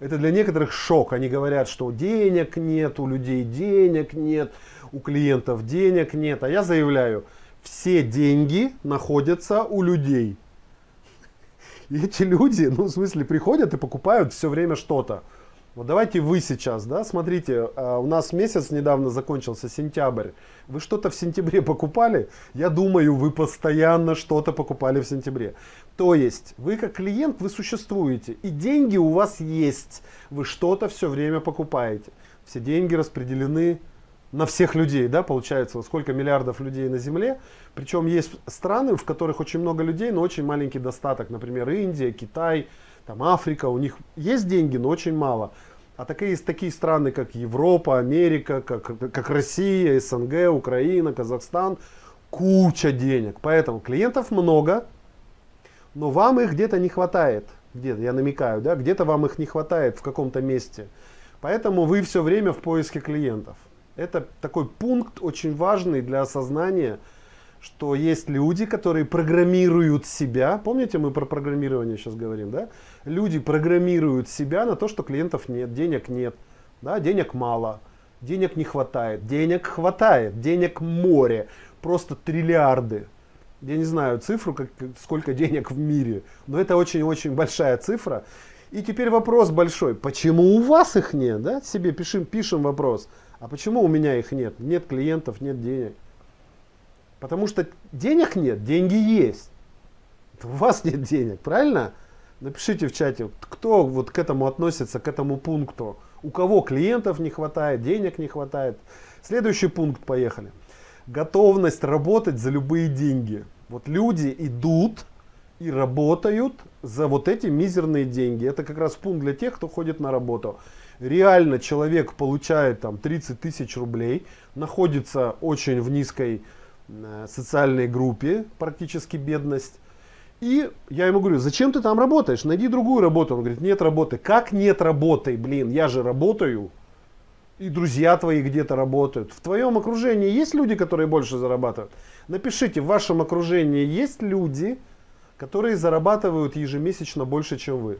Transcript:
Это для некоторых шок. Они говорят, что денег нет, у людей денег нет, у клиентов денег нет. А я заявляю, все деньги находятся у людей. И эти люди, ну в смысле, приходят и покупают все время что-то. Вот давайте вы сейчас, да, смотрите, а, у нас месяц недавно закончился, сентябрь. Вы что-то в сентябре покупали? Я думаю, вы постоянно что-то покупали в сентябре. То есть, вы как клиент, вы существуете, и деньги у вас есть. Вы что-то все время покупаете. Все деньги распределены на всех людей, да, получается, сколько миллиардов людей на Земле. Причем есть страны, в которых очень много людей, но очень маленький достаток. Например, Индия, Китай, там Африка, у них есть деньги, но очень мало. А такие, такие страны, как Европа, Америка, как, как Россия, СНГ, Украина, Казахстан, куча денег. Поэтому клиентов много, но вам их где-то не хватает. Где-то, я намекаю, да, где-то вам их не хватает в каком-то месте. Поэтому вы все время в поиске клиентов. Это такой пункт очень важный для осознания, что есть люди, которые программируют себя. Помните, мы про программирование сейчас говорим, да? Люди программируют себя на то, что клиентов нет, денег нет, да? денег мало, денег не хватает, денег хватает, денег море, просто триллиарды. Я не знаю цифру, как, сколько денег в мире, но это очень-очень большая цифра. И теперь вопрос большой, почему у вас их нет? Да? Себе пишем, пишем вопрос, а почему у меня их нет? Нет клиентов, нет денег. Потому что денег нет, деньги есть. У вас нет денег, правильно? Напишите в чате, кто вот к этому относится, к этому пункту. У кого клиентов не хватает, денег не хватает. Следующий пункт, поехали. Готовность работать за любые деньги. Вот люди идут и работают за вот эти мизерные деньги. Это как раз пункт для тех, кто ходит на работу. Реально человек получает там 30 тысяч рублей, находится очень в низкой социальной группе, практически бедность. И я ему говорю, зачем ты там работаешь? Найди другую работу. Он говорит, нет работы. Как нет работы? Блин, я же работаю. И друзья твои где-то работают. В твоем окружении есть люди, которые больше зарабатывают? Напишите, в вашем окружении есть люди, которые зарабатывают ежемесячно больше, чем вы.